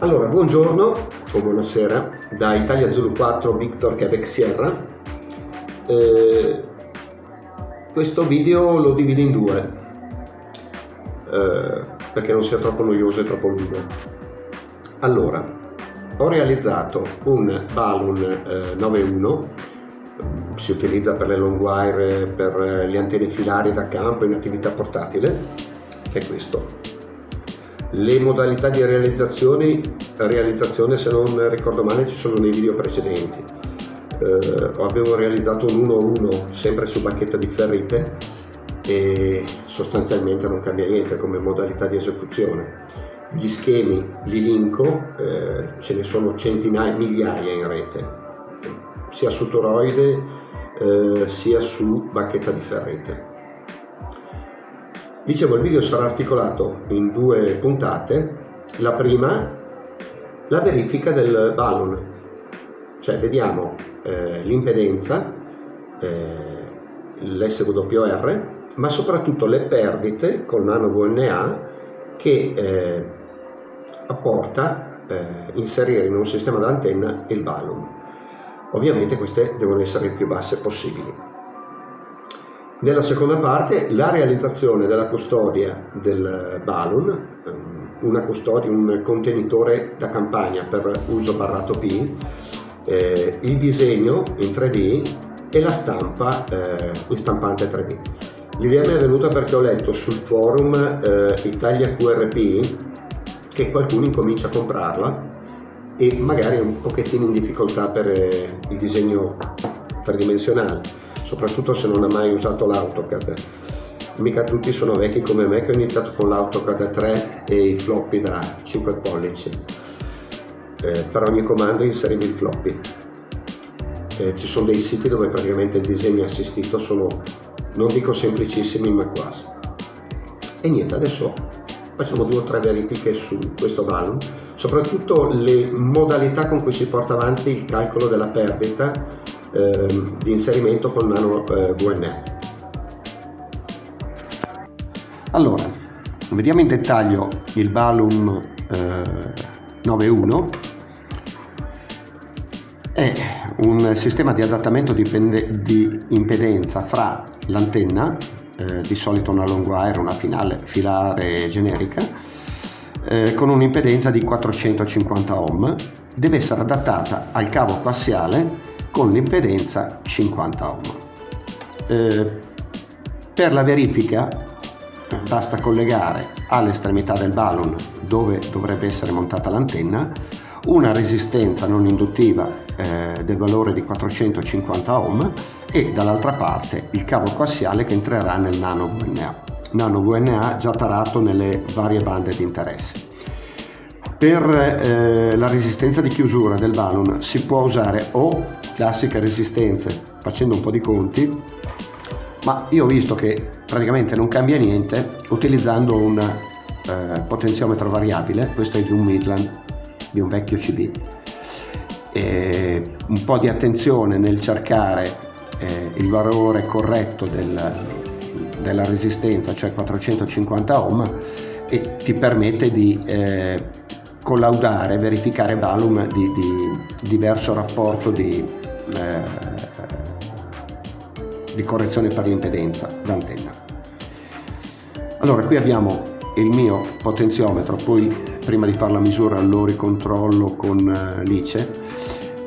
Allora, buongiorno o buonasera da Italia Zulu 4 Victor Quebec Sierra. Eh, questo video lo divido in due eh, perché non sia troppo noioso e troppo lungo. Allora, ho realizzato un balloon eh, 9.1 si utilizza per le long wire, per le antenne filari da campo in attività portatile, che è questo le modalità di realizzazione, realizzazione se non ricordo male ci sono nei video precedenti. Eh, avevo realizzato un 1-1 sempre su bacchetta di ferrite e sostanzialmente non cambia niente come modalità di esecuzione. Gli schemi li linko eh, ce ne sono centinaia migliaia in rete sia su toroide eh, sia su bacchetta di ferrite Dicevo, il video sarà articolato in due puntate. La prima, la verifica del balloon, cioè vediamo eh, l'impedenza, eh, l'SWR, ma soprattutto le perdite con nano VNA che eh, apporta eh, inserire in un sistema d'antenna il balloon. Ovviamente queste devono essere le più basse possibili. Nella seconda parte la realizzazione della custodia del balloon, ehm, custodia, un contenitore da campagna per uso barrato P, eh, il disegno in 3D e la stampa eh, in stampante 3D. L'idea mi è venuta perché ho letto sul forum eh, Italia QRP che qualcuno incomincia a comprarla e magari è un pochettino in difficoltà per eh, il disegno tridimensionale soprattutto se non ha mai usato l'AutoCAD. Mica tutti sono vecchi come me che ho iniziato con l'AutoCAD 3 e i floppy da 5 pollici. Eh, per ogni comando inserivi il floppy. Eh, ci sono dei siti dove praticamente il disegno assistito sono, non dico semplicissimi, ma quasi. E niente, adesso facciamo due o tre verifiche su questo balloon, soprattutto le modalità con cui si porta avanti il calcolo della perdita di inserimento con nano eh, VNA. Allora, vediamo in dettaglio il Balum eh, 9.1 è un sistema di adattamento di, di impedenza fra l'antenna, eh, di solito una long wire, una finale, filare generica, eh, con un'impedenza di 450 ohm, deve essere adattata al cavo coassiale con l'impedenza 50 ohm. Eh, per la verifica basta collegare all'estremità del balloon dove dovrebbe essere montata l'antenna una resistenza non induttiva eh, del valore di 450 ohm e dall'altra parte il cavo coassiale che entrerà nel nano VNA, nano VNA già tarato nelle varie bande di interesse. Per eh, la resistenza di chiusura del balloon si può usare o classiche resistenze facendo un po' di conti, ma io ho visto che praticamente non cambia niente utilizzando un eh, potenziometro variabile, questo è di un Midland, di un vecchio CB. E un po' di attenzione nel cercare eh, il valore corretto del, della resistenza, cioè 450 ohm, e ti permette di eh, collaudare, verificare volume di, di diverso rapporto di, eh, di correzione per l'impedenza d'antenna. Allora qui abbiamo il mio potenziometro, poi prima di fare la misura lo ricontrollo con eh, l'ICE,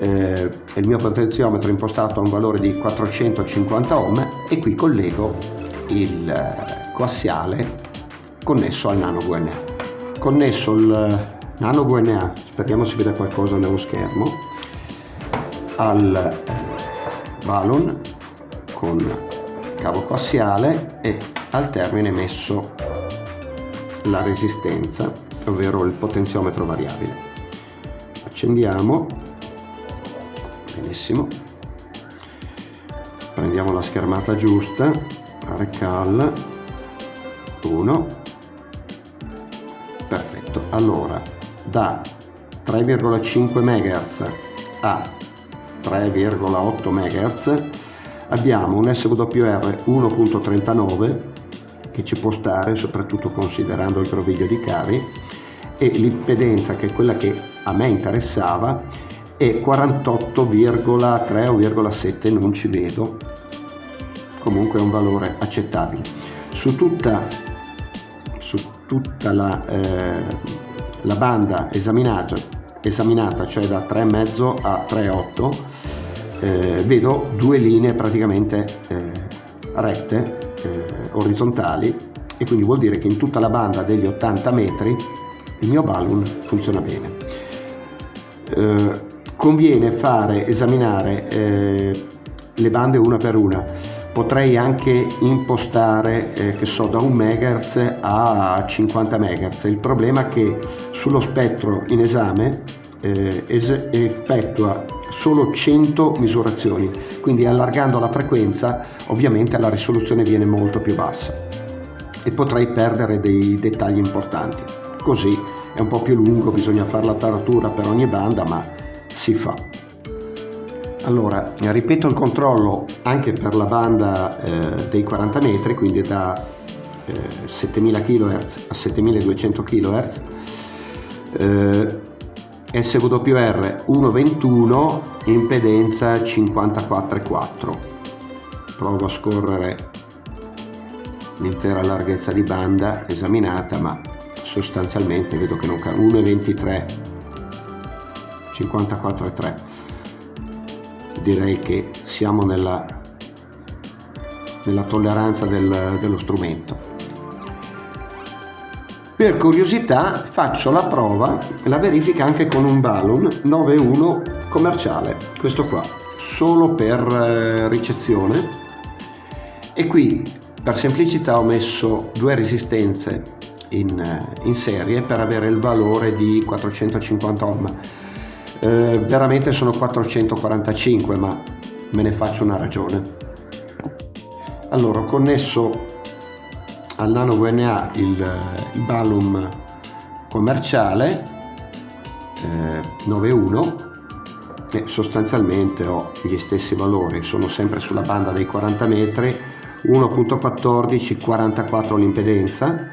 eh, il mio potenziometro è impostato a un valore di 450 ohm e qui collego il eh, coassiale connesso al nano VNA. Connesso il nano VNA, speriamo si veda qualcosa nello schermo, al balloon con cavo coassiale e al termine messo la resistenza, ovvero il potenziometro variabile. Accendiamo, benissimo, prendiamo la schermata giusta, recal. 1, perfetto, allora da 3,5 MHz a 3,8 MHz abbiamo un SWR 1.39 che ci può stare soprattutto considerando il groviglio di cavi e l'impedenza che è quella che a me interessava è 48,3 o 0,7 non ci vedo. Comunque è un valore accettabile. Su tutta, su tutta la, eh, la banda esaminata, esaminata cioè da 3,5 a 3,8 eh, vedo due linee praticamente eh, rette eh, orizzontali e quindi vuol dire che in tutta la banda degli 80 metri il mio balloon funziona bene. Eh, conviene fare, esaminare eh, le bande una per una. Potrei anche impostare, eh, che so, da 1 MHz a 50 MHz. Il problema è che sullo spettro in esame eh, effettua solo 100 misurazioni, quindi allargando la frequenza ovviamente la risoluzione viene molto più bassa e potrei perdere dei dettagli importanti. Così è un po' più lungo, bisogna fare la taratura per ogni banda, ma si fa. Allora, ripeto il controllo anche per la banda eh, dei 40 metri, quindi da eh, 7000 kHz a 7200 kHz. Eh, SWR 1.21, impedenza 54,4. Provo a scorrere l'intera larghezza di banda esaminata, ma sostanzialmente vedo che non cambia 1,23 54,3 direi che siamo nella, nella tolleranza del, dello strumento per curiosità faccio la prova la verifica anche con un balloon 9.1 commerciale questo qua solo per eh, ricezione e qui per semplicità ho messo due resistenze in, in serie per avere il valore di 450 ohm. Eh, veramente sono 445 ma me ne faccio una ragione. Allora ho connesso al Nano VNA il, il Balum commerciale eh, 9.1 e sostanzialmente ho gli stessi valori, sono sempre sulla banda dei 40 metri, 1.14, 44 l'impedenza,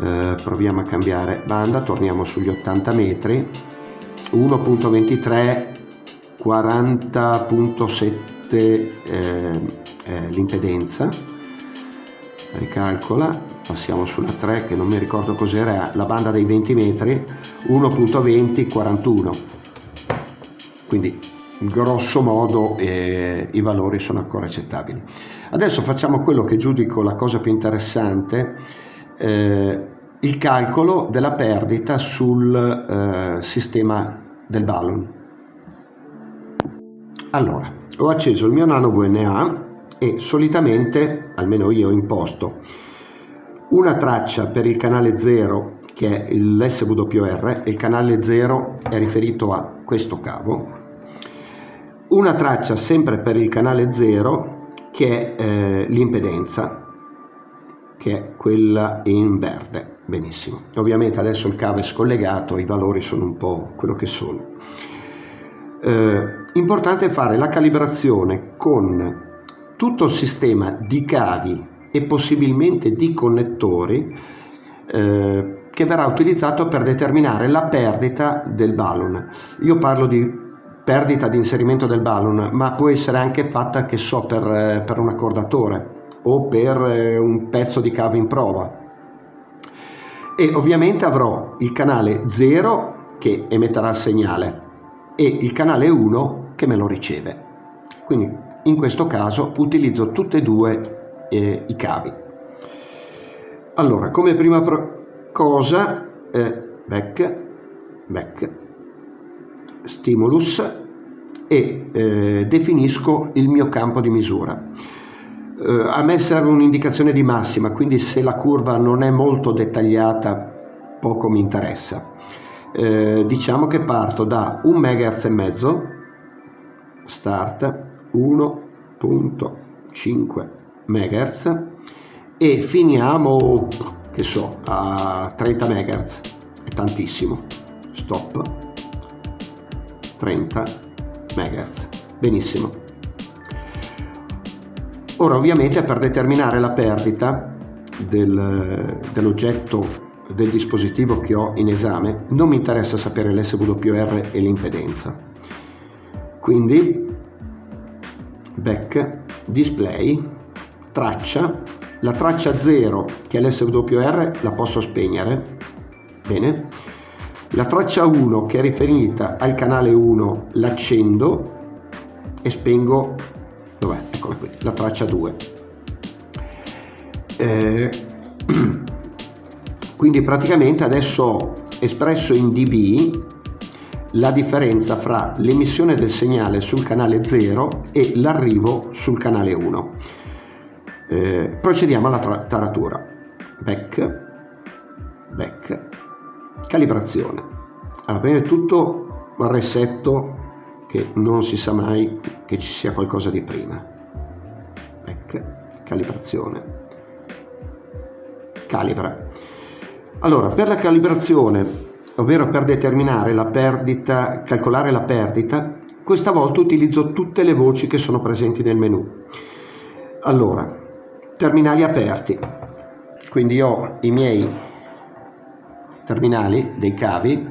eh, proviamo a cambiare banda torniamo sugli 80 metri 1.23 40.7 eh, eh, l'impedenza. Ricalcola passiamo sulla 3 che non mi ricordo cos'era la banda dei 20 metri 1.20 41 quindi grosso modo eh, i valori sono ancora accettabili. Adesso facciamo quello che giudico la cosa più interessante eh, il calcolo della perdita sul eh, sistema del balloon. Allora, ho acceso il mio nano VNA e solitamente, almeno io imposto, una traccia per il canale 0 che è l'SWR, il canale 0 è riferito a questo cavo, una traccia sempre per il canale 0 che è eh, l'impedenza che è quella in verde. Benissimo. Ovviamente adesso il cavo è scollegato, i valori sono un po' quello che sono. Eh, importante fare la calibrazione con tutto il sistema di cavi e possibilmente di connettori eh, che verrà utilizzato per determinare la perdita del balloon. Io parlo di perdita di inserimento del balloon, ma può essere anche fatta, che so, per, eh, per un accordatore o per eh, un pezzo di cavo in prova e ovviamente avrò il canale 0 che emetterà il segnale e il canale 1 che me lo riceve. Quindi in questo caso utilizzo tutti e due eh, i cavi. Allora come prima cosa eh, back back stimulus e eh, definisco il mio campo di misura eh, a me serve un'indicazione di massima, quindi se la curva non è molto dettagliata poco mi interessa. Eh, diciamo che parto da 1 MHz e mezzo, start 1.5 MHz e finiamo, che so, a 30 MHz, è tantissimo, stop, 30 MHz, benissimo. Ora ovviamente per determinare la perdita del, dell'oggetto del dispositivo che ho in esame, non mi interessa sapere l'SWR e l'impedenza. Quindi back, display, traccia, la traccia 0 che è l'SWR la posso spegnere, bene, la traccia 1 che è riferita al canale 1 l'accendo e spengo, dov'è? Eccola qui, la traccia 2. Eh, quindi praticamente adesso ho espresso in dB la differenza fra l'emissione del segnale sul canale 0 e l'arrivo sul canale 1. Eh, procediamo alla taratura. Back, back, calibrazione. Allora, prima di tutto resetto che non si sa mai che ci sia qualcosa di prima. Back, calibrazione. Calibra. Allora, per la calibrazione ovvero per determinare la perdita, calcolare la perdita, questa volta utilizzo tutte le voci che sono presenti nel menu. Allora, terminali aperti, quindi ho i miei terminali dei cavi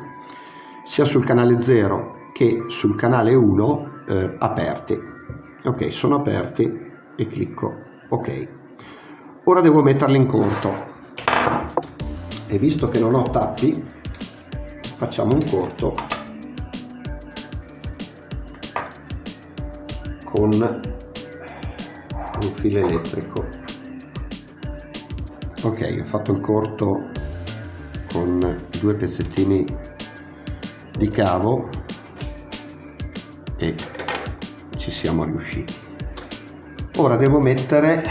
sia sul canale 0 che sul canale 1 eh, aperti. Ok, sono aperti e clicco ok. Ora devo metterli in conto e visto che non ho tappi facciamo un corto con un filo elettrico ok ho fatto il corto con due pezzettini di cavo e ci siamo riusciti. Ora devo mettere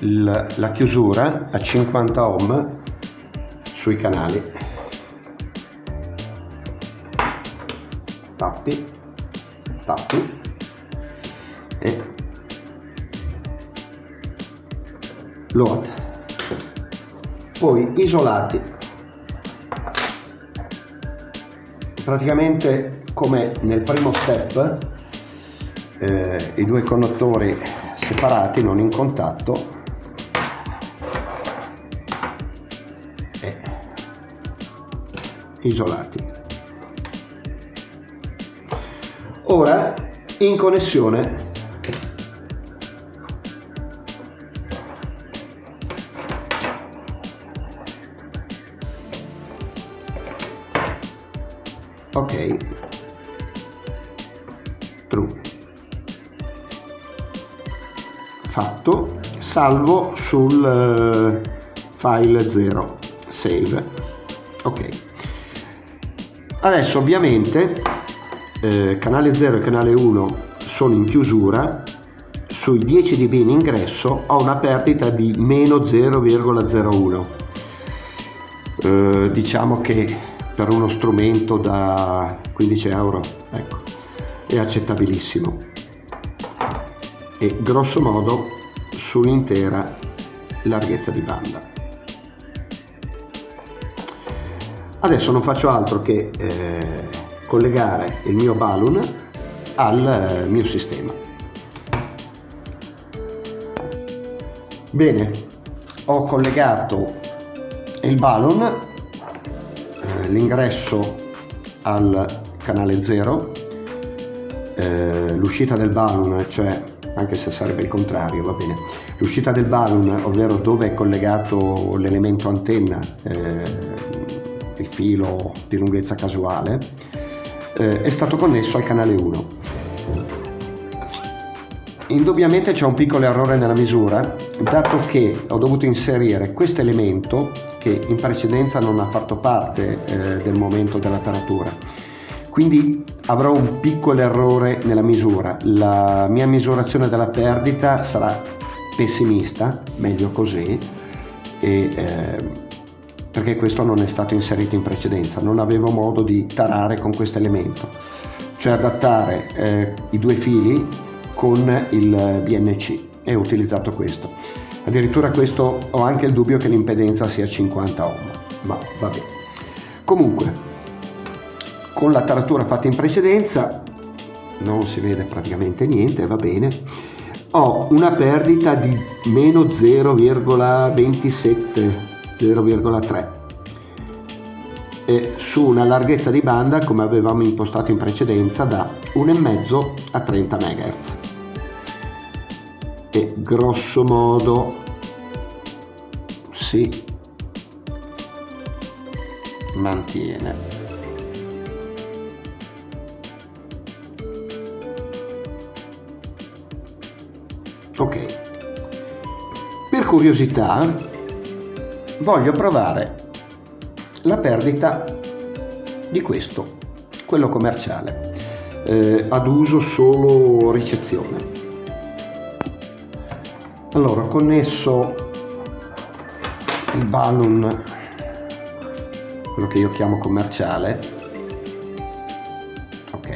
il, la chiusura a 50 ohm sui canali. Tappi tappi e load. Poi isolati praticamente come nel primo step eh, i due connettori separati non in contatto e isolati. Ora in connessione ok. True. Fatto. Salvo sul uh, file 0 save. Ok. Adesso ovviamente eh, canale 0 e canale 1 sono in chiusura, sui 10 dB in ingresso ho una perdita di meno 0,01. Eh, diciamo che per uno strumento da 15 euro ecco, è accettabilissimo e grosso modo sull'intera larghezza di banda. Adesso non faccio altro che eh, collegare il mio balloon al eh, mio sistema. Bene, ho collegato il balloon, eh, l'ingresso al canale 0, eh, l'uscita del balloon, cioè anche se sarebbe il contrario, va bene, l'uscita del balloon, ovvero dove è collegato l'elemento antenna, eh, il filo di lunghezza casuale, eh, è stato connesso al canale 1. Indubbiamente c'è un piccolo errore nella misura, dato che ho dovuto inserire questo elemento che in precedenza non ha fatto parte eh, del momento della taratura. Quindi avrò un piccolo errore nella misura. La mia misurazione della perdita sarà pessimista, meglio così, e, eh, perché questo non è stato inserito in precedenza, non avevo modo di tarare con questo elemento, cioè adattare eh, i due fili con il BNC e ho utilizzato questo. Addirittura questo ho anche il dubbio che l'impedenza sia 50 ohm, ma va bene. Comunque, con la taratura fatta in precedenza, non si vede praticamente niente, va bene, ho una perdita di meno 0,27 0,3 e su una larghezza di banda come avevamo impostato in precedenza da 1,5 a 30 MHz e grosso modo si mantiene ok per curiosità voglio provare la perdita di questo, quello commerciale, eh, ad uso solo ricezione. Allora, ho connesso il balloon, quello che io chiamo commerciale, ok,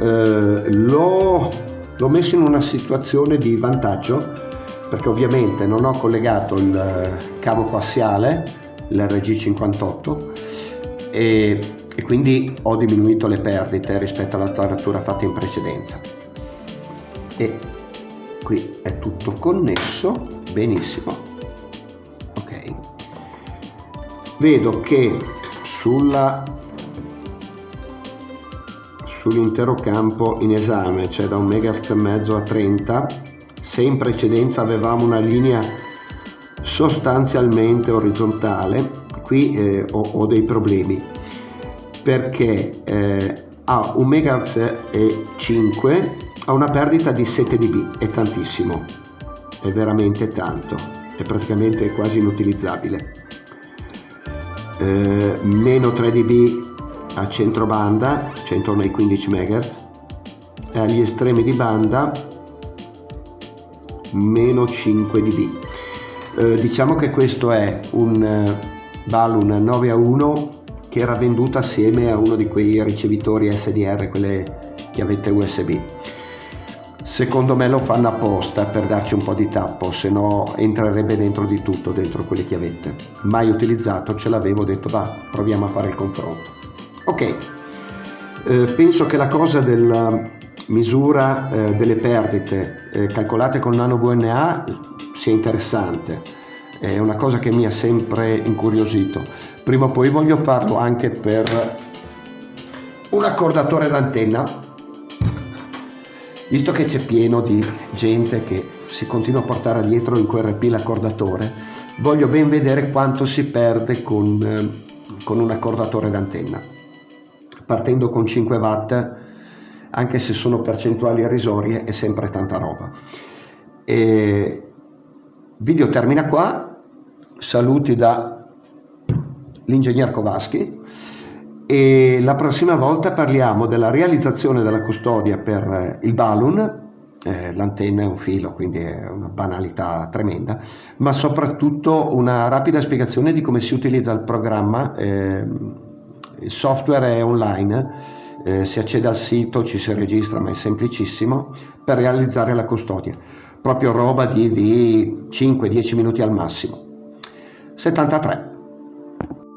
eh, l'ho, l'ho messo in una situazione di vantaggio perché ovviamente non ho collegato il cavo coassiale l'RG58 e, e quindi ho diminuito le perdite rispetto alla taratura fatta in precedenza. E qui è tutto connesso benissimo. Ok. Vedo che sulla sull'intero campo in esame cioè da un megahertz e mezzo a 30 se in precedenza avevamo una linea sostanzialmente orizzontale qui eh, ho, ho, dei problemi. Perché eh, a 1 MHz e 5 ha una perdita di 7 dB è tantissimo. È veramente tanto. È praticamente quasi inutilizzabile. Eh, meno 3 dB a centro banda cioè intorno ai 15 MHz e agli estremi di banda meno 5 dB. Eh, diciamo che questo è un eh, balloon 9 a 1 che era venduto assieme a uno di quei ricevitori SDR, quelle chiavette USB. Secondo me lo fanno apposta per darci un po' di tappo, se no entrerebbe dentro di tutto, dentro quelle chiavette. Mai utilizzato, ce l'avevo, detto va, proviamo a fare il confronto. Ok, eh, penso che la cosa della misura eh, delle perdite eh, calcolate con nano VNA sia interessante, è una cosa che mi ha sempre incuriosito. Prima o poi voglio farlo anche per un accordatore d'antenna, visto che c'è pieno di gente che si continua a portare dietro in QRP l'accordatore, voglio ben vedere quanto si perde con, eh, con un accordatore d'antenna. Partendo con 5 watt, anche se sono percentuali irrisorie, è sempre tanta roba. E video termina qua, saluti da l'ingegner Kovaschi e la prossima volta parliamo della realizzazione della custodia per eh, il balloon, eh, l'antenna è un filo quindi è una banalità tremenda, ma soprattutto una rapida spiegazione di come si utilizza il programma, eh, il software è online, si accede al sito, ci si registra ma è semplicissimo per realizzare la custodia proprio roba di, di 5-10 minuti al massimo. 73.